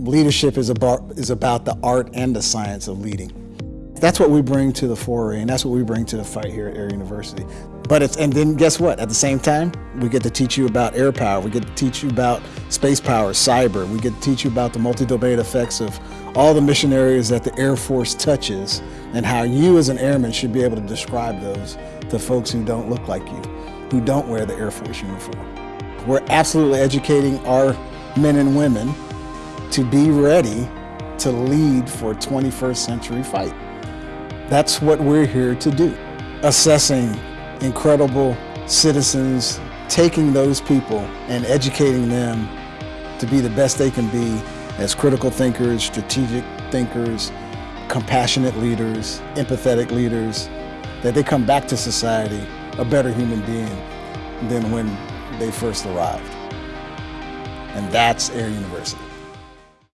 leadership is about, is about the art and the science of leading. That's what we bring to the foray, and that's what we bring to the fight here at Air University. But it's, and then guess what? At the same time, we get to teach you about air power, we get to teach you about space power, cyber, we get to teach you about the multi-domain effects of all the mission areas that the Air Force touches, and how you as an airman should be able to describe those to folks who don't look like you, who don't wear the Air Force uniform. We're absolutely educating our men and women to be ready to lead for 21st century fight. That's what we're here to do. Assessing incredible citizens, taking those people and educating them to be the best they can be as critical thinkers, strategic thinkers, compassionate leaders, empathetic leaders, that they come back to society a better human being than when they first arrived. And that's Air University.